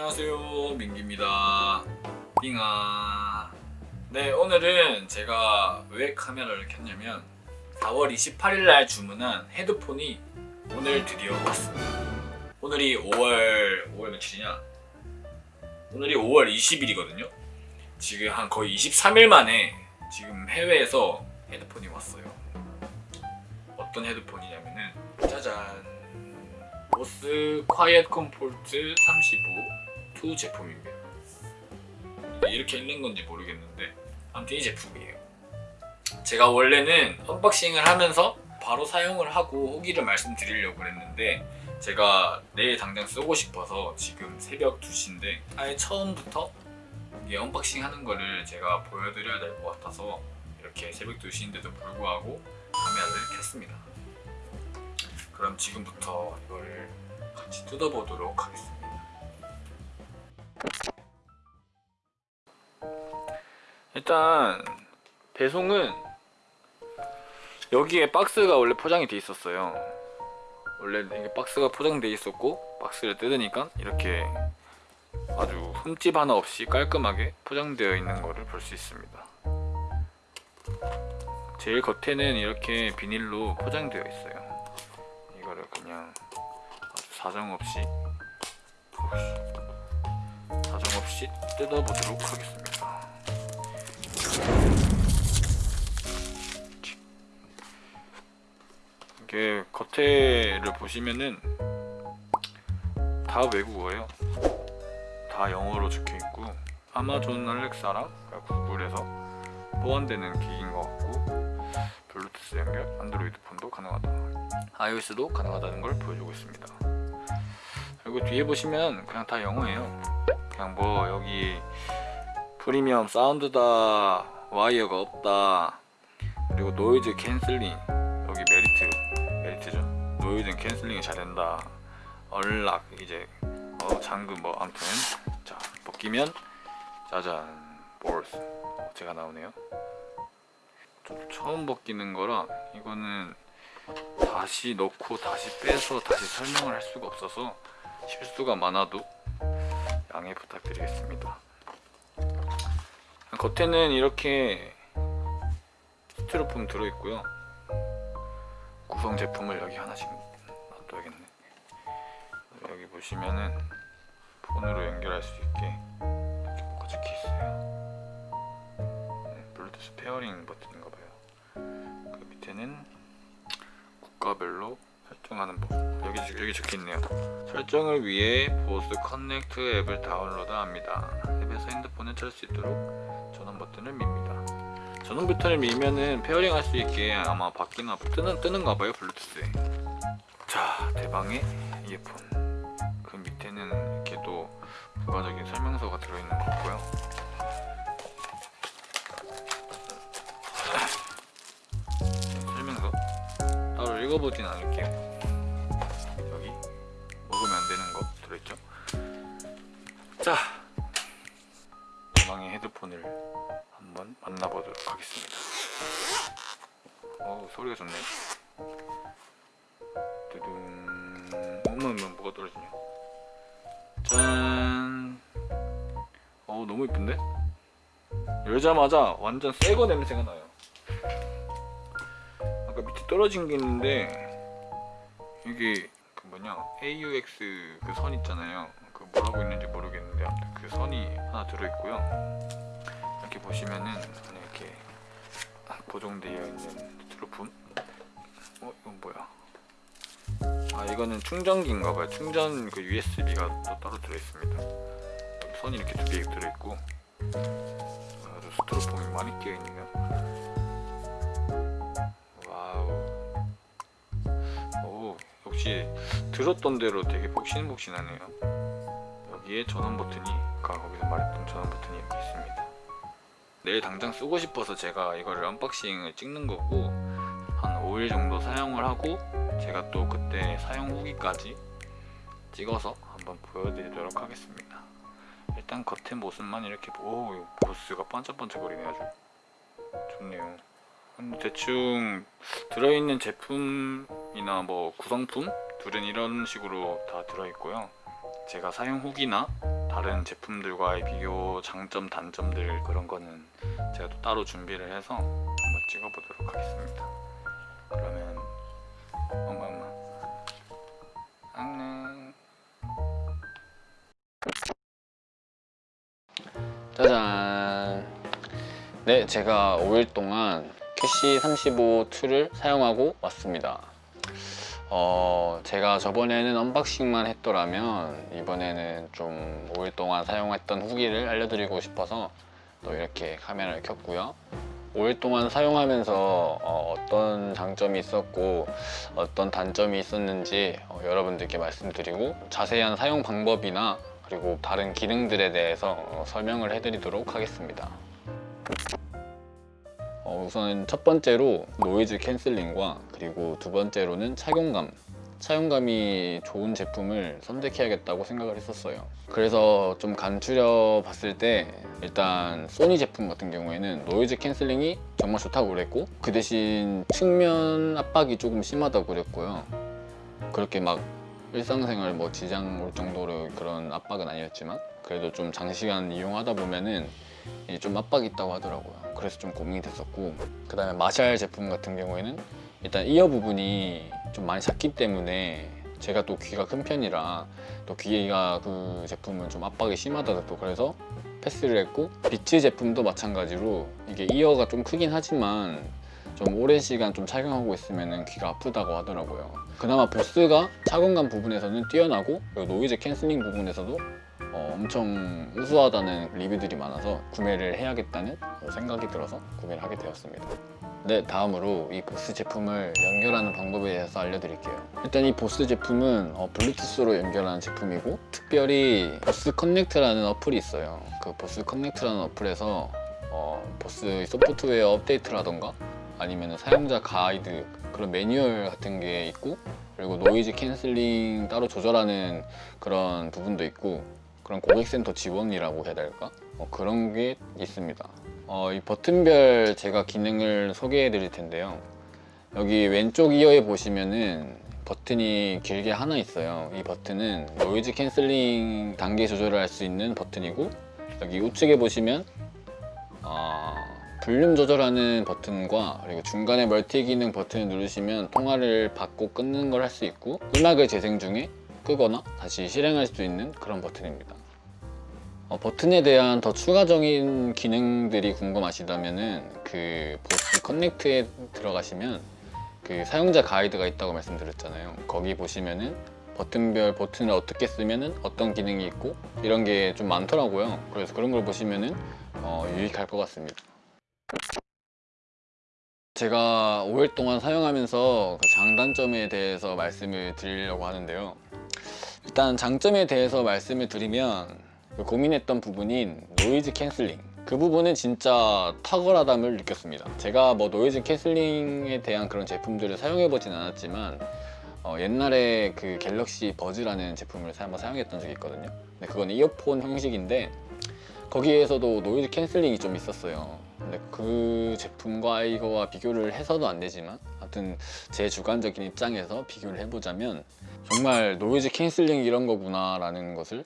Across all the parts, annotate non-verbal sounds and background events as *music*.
안녕하세요 민기입니다. 빙아 네 오늘은 제가 왜 카메라를 켰냐면 4월 28일날 주문한 헤드폰이 오늘 드디어 왔습니다. 오늘이 5월 5월 며칠이냐? 오늘이 5월 20일이거든요. 지금 한 거의 23일 만에 지금 해외에서 헤드폰이 왔어요. 어떤 헤드폰이냐면은 짜잔. 보스 QuietComfort 35 2 제품입니다. 이렇게 읽는 건지 모르겠는데 아무튼 이 제품이에요. 제가 원래는 unboxing을 하면서 바로 사용을 하고 후기를 말씀드리려고 했는데 제가 내일 당장 쓰고 싶어서 지금 새벽 2시인데 아예 처음부터 이게 unboxing 하는 거를 제가 보여드려야 될 것 같아서 이렇게 새벽 2시인데도 불구하고 카메라를 켰습니다. 그럼 지금부터 이거를 같이 뜯어보도록 하겠습니다 일단 배송은 여기에 박스가 원래 포장이 돼 있었어요. 원래 이게 박스가 포장돼 있었고 박스를 뜯으니까 이렇게 아주 흠집 하나 없이 깔끔하게 포장되어 있는 거를 볼수 있습니다. 제일 겉에는 이렇게 비닐로 포장되어 있어요. 이거를 그냥 아주 사정없이. 사정 없이 뜯어보도록 하겠습니다. 이게 겉에를 보시면은 다 외국어예요. 다 영어로 적혀있고 아마존 알렉사랑 구글에서 호환되는 기기인 것 같고 블루투스 연결, 안드로이드 폰도 가능하다. iOS도 가능하다는 걸 보여주고 있습니다. 그리고 뒤에 보시면 그냥 다 영어예요 그냥 뭐 여기 프리미엄 사운드다 와이어가 없다. 그리고 noise canceling 여기 메리트 메리트죠. noise canceling이 잘 된다. unlock 이제 어 잠금 뭐 아무튼. 자 벗기면 짜잔 보스. 어, 제가 나오네요. 좀 처음 벗기는 거라 이거는 다시 넣고 다시 빼서 다시 설명을 할 수가 없어서 실수가 많아도 양해 부탁드리겠습니다. 겉에는 이렇게 스티로폼 들어있고요. 구성 제품을 여기 하나씩 놔둬야겠네. 여기 보시면은 폰으로 연결할 수 있게 이렇게 뭐가 적혀 있어요. 네, 블루투스 pairing 버튼인가봐요. 그 밑에는 국가별로 설정하는 법. 여기, 여기 적혀있네요. 설정을 위해 Bose Connect 앱을 다운로드합니다. 앱에서 핸드폰을 찾을 수 있도록 전원 버튼을 밉니다. 전원 버튼을 밀면은 pairing 할 수 있게 아마 바뀌나 뜨는, 뜨는가 봐요 블루투스에. 자 대망의 이어폰. 그 밑에는 이렇게 또 부가적인 설명서가 들어있는 것 같고요. *coughs* 설명서 따로 읽어보진 않을게요 소리가 좋네. 두둥 어머 뭐가 떨어지냐. 짠. 어우 너무 이쁜데? 열자마자 완전 새거 냄새가 나요. 아까 밑에 떨어진 게 있는데 이게 그 뭐냐 AUX 그 선 있잖아요. 그 뭐라고 있는지 모르겠는데 아무튼 그 선이 하나 들어있고요. 이렇게 보시면은 이렇게 고정되어 있는 스티로폼 어 이건 뭐야 아 이거는 충전기인가봐요. 충전 그 USB가 또 따로 들어있습니다. 선이 이렇게 두 개 들어있고 아주 스티로폼이 많이 끼어있네요. wow. 오 역시 들었던 대로 되게 폭신폭신하네요. 여기에 전원 버튼이 아까 거기서 말했던 전원 버튼이 여기 있습니다. 내일 당장 쓰고 싶어서 제가 이거를 unboxing을 찍는 거고 한 5일 정도 사용을 하고 제가 또 그때 사용 후기까지 찍어서 한번 보여드리도록 하겠습니다. 일단 겉의 모습만 이렇게 오 보스가 반짝반짝거리네 아주. 좋네요. 대충 들어있는 제품이나 뭐 구성품? 둘은 이런 식으로 다 들어있고요. 제가 사용 후기나 다 다른 제품들과의 비교 장점 단점들 그런 거는 제가 또 따로 준비를 해서 한번 찍어 보도록 하겠습니다. 그러면 엄마 엄마. 안녕. 짜잔. 네 제가 5일 동안 QC 35-2를 사용하고 왔습니다. 어, 제가 저번에는 unboxing만 했더라면 이번에는 좀 5일 동안 사용했던 후기를 알려드리고 싶어서 또 이렇게 카메라를 켰고요 5일 동안 사용하면서 어, 떤 장점이 있었고 어떤 단점이 있었는지 어, 여러분들께 말씀드리고 자세한 사용 방법이나 그리고 다른 기능들에 대해서 어, 설명을 해드리도록 하겠습니다. 어, 우선 첫 번째로 noise canceling과 그리고 두 번째로는 착용감 착용감이 좋은 제품을 선택해야겠다고 생각을 했었어요. 그래서 좀 간추려 봤을 때 일단 소니 제품 같은 경우에는 noise canceling이 정말 좋다고 그랬고 그 대신 측면 압박이 조금 심하다고 그랬고요. 그렇게 막 일상생활 뭐 지장 올 정도로 그런 압박은 아니었지만 그래도 좀 장시간 이용하다 보면은 이좀 압박이 있다고 하더라고요. 그래서 좀 고민이 됐었고 그 다음에 마샬 제품 같은 경우에는 일단 이어 부분이 좀 많이 작기 때문에 제가 또 귀가 큰 편이라 또 귀가 그 제품은 좀 압박이 심하다 또 그래서 패스를 했고 비츠 제품도 마찬가지로 이게 이어가 좀 크긴 하지만 좀 오랜 시간 좀 착용하고 있으면 귀가 아프다고 하더라고요. 그나마 보스가 착용감 부분에서는 뛰어나고 그리고 noise canceling 부분에서도 어, 엄청 우수하다는 리뷰들이 많아서 구매를 해야겠다는 생각이 들어서 구매를 하게 되었습니다 네 다음으로 이 보스 제품을 연결하는 방법에 대해서 알려드릴게요. 일단 이 보스 제품은 어, 블루투스로 연결하는 제품이고 특별히 보스 커넥트라는 어플이 있어요. 그 보스 커넥트라는 어플에서 어, 보스 소프트웨어 업데이트라던가 아니면 사용자 가이드 그런 매뉴얼 같은 게 있고 그리고 noise canceling 따로 조절하는 그런 부분도 있고 그런 고객센터 지원이라고 해야 될까? 어, 그런 게 있습니다 어, 이 버튼별 제가 기능을 소개해 드릴 텐데요. 여기 왼쪽 이어에 보시면은 버튼이 길게 하나 있어요. 이 버튼은 noise canceling 단계 조절을 할 수 있는 버튼이고 여기 우측에 보시면 어, 볼륨 조절하는 버튼과 그리고 중간에 멀티 기능 버튼을 누르시면 통화를 받고 끊는 걸 할 수 있고 음악을 재생 중에 끄거나 다시 실행할 수 있는 그런 버튼입니다 어, 버튼에 대한 더 추가적인 기능들이 궁금하시다면 그 보스 커넥트에 들어가시면 그 사용자 가이드가 있다고 말씀드렸잖아요. 거기 보시면은 버튼별 버튼을 어떻게 쓰면은 어떤 기능이 있고 이런 게 좀 많더라고요. 그래서 그런 걸 보시면은 어, 유익할 것 같습니다. 제가 5일 동안 사용하면서 그 장단점에 대해서 말씀을 드리려고 하는데요. 일단 장점에 대해서 말씀을 드리면 그 고민했던 부분인 noise canceling. 그 부분은 진짜 탁월함을 느꼈습니다. 제가 뭐 noise canceling에 대한 그런 제품들을 사용해 보진 않았지만 어, 옛날에 그 갤럭시 버즈라는 제품을 한번 사용했던 적이 있거든요. 근데 그건 이어폰 형식인데 거기에서도 noise canceling이 좀 있었어요. 근데 그 제품과 이거와 비교를 해서도 안 되지만 하여튼 제 주관적인 입장에서 비교를 해보자면 정말 noise canceling 이런 거구나 라는 것을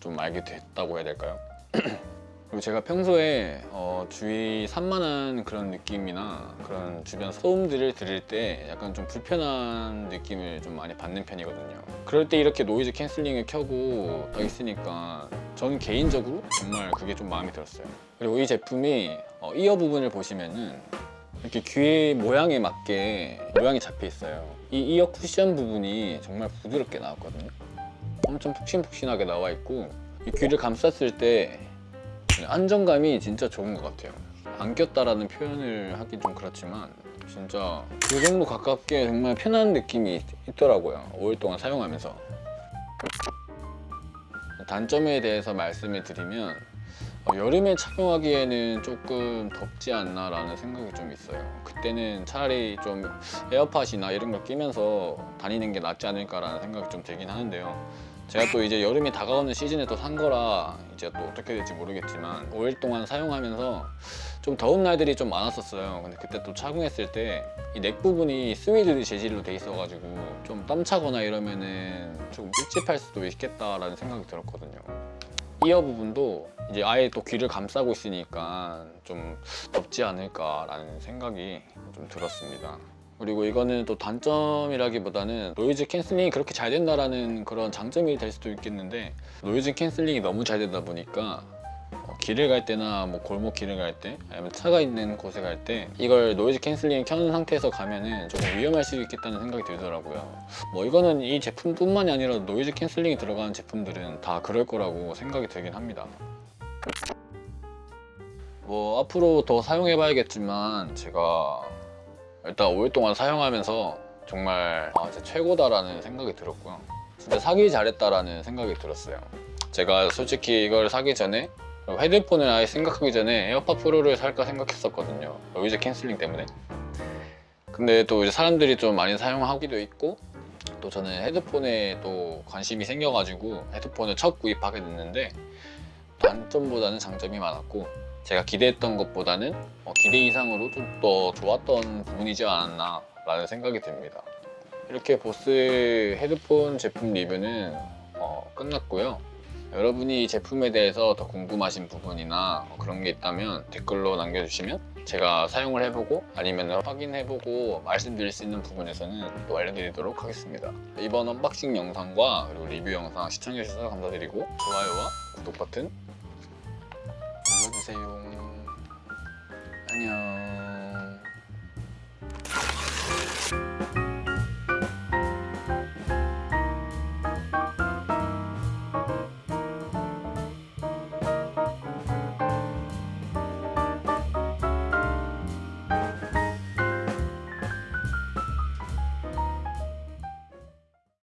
좀 알게 됐다고 해야 될까요? *clears throat* 그리고 제가 평소에 어, 주위 산만한 그런 느낌이나 그런 주변 소음들을 들을 때 약간 좀 불편한 느낌을 좀 많이 받는 편이거든요. 그럴 때 이렇게 noise canceling을 켜고 더 있으니까 저는 개인적으로 정말 그게 좀 마음에 들었어요. 그리고 이 제품이 어, 이어 부분을 보시면은 이렇게 귀 모양에 맞게 모양이 잡혀 있어요. 이 이어 쿠션 부분이 정말 부드럽게 나왔거든요 엄청 푹신푹신하게 나와 있고 이 귀를 감쌌을 때 안정감이 진짜 좋은 것 같아요. 안 꼈다라는 표현을 하긴 좀 그렇지만 진짜 그 정도 가깝게 정말 편한 느낌이 있더라고요 5일 동안 사용하면서. 단점에 대해서 말씀을 드리면 어, 여름에 착용하기에는 조금 덥지 않나 라는 생각이 좀 있어요. 그때는 차라리 좀 에어팟이나 이런 걸 끼면서 다니는 게 낫지 않을까 라는 생각이 좀 들긴 하는데요. 제가 또 이제 여름이 다가오는 시즌에 또 산 거라 이제 또 어떻게 될지 모르겠지만 5일 동안 사용하면서 좀 더운 날들이 좀 많았었어요. 근데 그때 또 착용했을 때 이 neck 부분이 스웨이드 재질로 돼 있어가지고 좀 땀차거나 이러면은 좀 찝찝할 수도 있겠다라는 생각이 들었거든요 이어 부분도 이제 아예 또 귀를 감싸고 있으니까 좀 덥지 않을까라는 생각이 좀 들었습니다. 그리고 이거는 또 단점이라기보다는 noise canceling이 그렇게 잘 된다라는 그런 장점이 될 수도 있겠는데 noise canceling이 너무 잘 되다 보니까 어, 길을 갈 때나 뭐 골목 길을 갈 때 아니면 차가 있는 곳에 갈 때 이걸 noise canceling 켜는 상태에서 가면은 조금 위험할 수 있겠다는 생각이 들더라고요. 뭐 이거는 이 제품뿐만이 아니라 noise canceling이 들어가는 제품들은 다 그럴 거라고 생각이 들긴 합니다. 뭐 앞으로 더 사용해 봐야겠지만 제가 일단 5일 동안 사용하면서 정말 아, 진짜 최고다라는 생각이 들었고요. 진짜 사기 잘했다라는 생각이 들었어요. 제가 솔직히 이걸 사기 전에 헤드폰을 아예 생각하기 전에 에어팟 프로를 살까 생각했었거든요. noise canceling 때문에. 근데 또 이제 사람들이 좀 많이 사용하기도 있고 또 저는 헤드폰에 또 관심이 생겨가지고 헤드폰을 첫 구입하게 됐는데 단점보다는 장점이 많았고 제가 기대했던 것보다는 어, 기대 이상으로 좀 더 좋았던 부분이지 않았나 라는 생각이 듭니다. 이렇게 보스 헤드폰 제품 리뷰는 어, 끝났고요. 여러분이 이 제품에 대해서 더 궁금하신 부분이나 뭐 그런 게 있다면 댓글로 남겨주시면 제가 사용을 해보고 아니면 확인해보고 말씀드릴 수 있는 부분에서는 또 알려드리도록 하겠습니다. 이번 언박싱 영상과 그리고 리뷰 영상 시청해주셔서 감사드리고 좋아요와 구독 버튼 눌러주세요.